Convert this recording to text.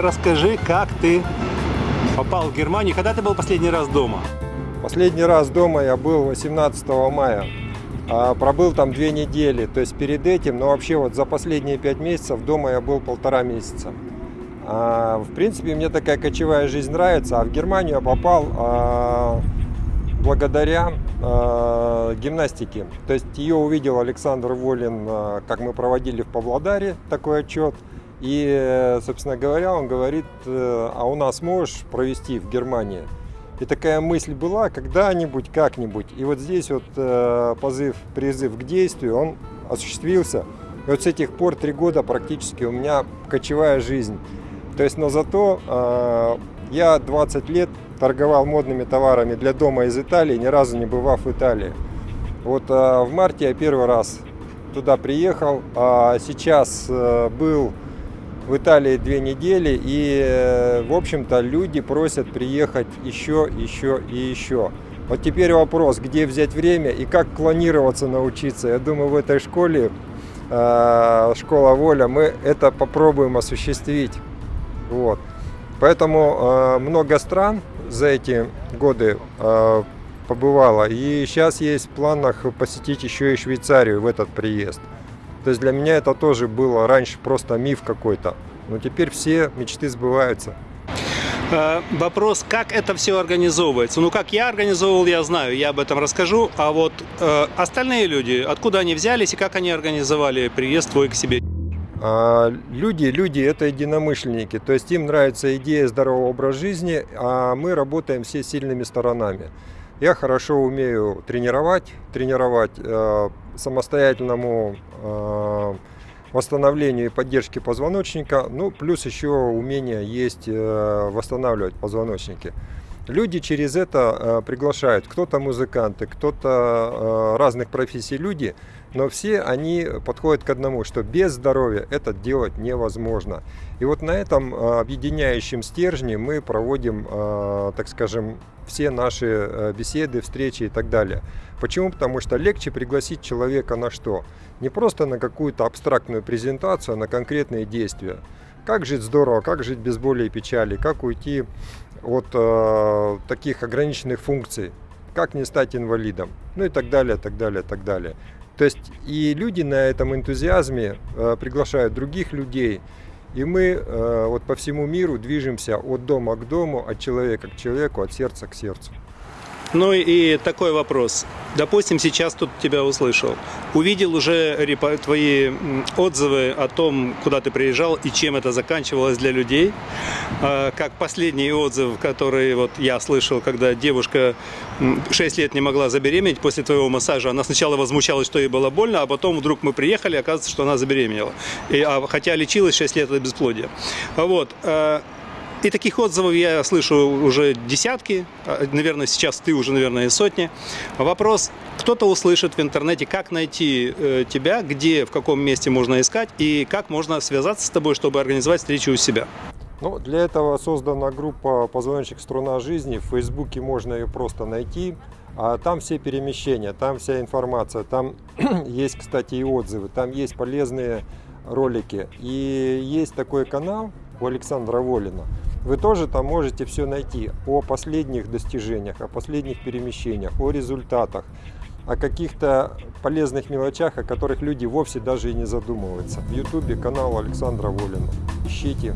расскажи, как ты попал в Германию. Когда ты был последний раз дома? Последний раз дома я был 18 мая. А, пробыл там две недели. То есть перед этим, но вообще вот за последние пять месяцев дома я был полтора месяца. А, в принципе, мне такая кочевая жизнь нравится. А в Германию я попал а, благодаря а, гимнастике. То есть ее увидел Александр Волин, а, как мы проводили в Павлодаре такой отчет. И, собственно говоря, он говорит, э, а у нас можешь провести в Германии? И такая мысль была, когда-нибудь, как-нибудь. И вот здесь вот э, позыв, призыв к действию, он осуществился. И вот с этих пор три года практически у меня кочевая жизнь. То есть, но зато э, я 20 лет торговал модными товарами для дома из Италии, ни разу не бывав в Италии. Вот э, в марте я первый раз туда приехал, а сейчас э, был в Италии две недели, и, э, в общем-то, люди просят приехать еще, еще и еще. Вот теперь вопрос, где взять время и как клонироваться научиться. Я думаю, в этой школе, э, школа воля, мы это попробуем осуществить. Вот. Поэтому э, много стран за эти годы побывало. И сейчас есть в планах посетить еще и Швейцарию в этот приезд. То есть для меня это тоже было раньше просто миф какой-то. Но теперь все мечты сбываются. Э, вопрос, как это все организовывается? Ну, как я организовывал, я знаю, я об этом расскажу. А вот э, остальные люди, откуда они взялись и как они организовали приезд твой к себе? А, люди, люди это единомышленники, то есть им нравится идея здорового образа жизни, а мы работаем все сильными сторонами. Я хорошо умею тренировать, тренировать э, самостоятельному э, восстановлению и поддержке позвоночника, ну плюс еще умение есть э, восстанавливать позвоночники. Люди через это э, приглашают, кто-то музыканты, кто-то э, разных профессий люди, но все они подходят к одному, что без здоровья это делать невозможно. И вот на этом э, объединяющем стержне мы проводим, так скажем, все наши беседы, встречи и так далее. Почему? Потому что легче пригласить человека на что? Не просто на какую-то абстрактную презентацию, а на конкретные действия. Как жить здорово, как жить без боли и печали, как уйти от э, таких ограниченных функций, как не стать инвалидом, ну и так далее, так далее, так далее. То есть и люди на этом энтузиазме э, приглашают других людей, и мы э, вот по всему миру движемся от дома к дому, от человека к человеку, от сердца к сердцу. Ну и такой вопрос. Допустим, сейчас тут тебя услышал. Увидел уже твои отзывы о том, куда ты приезжал и чем это заканчивалось для людей. А, как последний отзыв, который вот я слышал, когда девушка 6 лет не могла забеременеть после твоего массажа. Она сначала возмущалась, что ей было больно, а потом вдруг мы приехали, оказывается, что она забеременела. И, а, хотя лечилась 6 лет от бесплодия. Вот. И таких отзывов я слышу уже десятки, а, наверное, сейчас ты уже, наверное, сотни. Вопрос, кто-то услышит в интернете, как найти э, тебя, где, в каком месте можно искать и как можно связаться с тобой, чтобы организовать встречу у себя. Ну, для этого создана группа «Позвоночник струна жизни». В Фейсбуке можно ее просто найти. А там все перемещения, там вся информация. Там есть, кстати, и отзывы, там есть полезные ролики. И есть такой канал у Александра Волина – вы тоже там можете все найти о последних достижениях, о последних перемещениях, о результатах, о каких-то полезных мелочах, о которых люди вовсе даже и не задумываются. В ютубе канал Александра Волина. Ищите,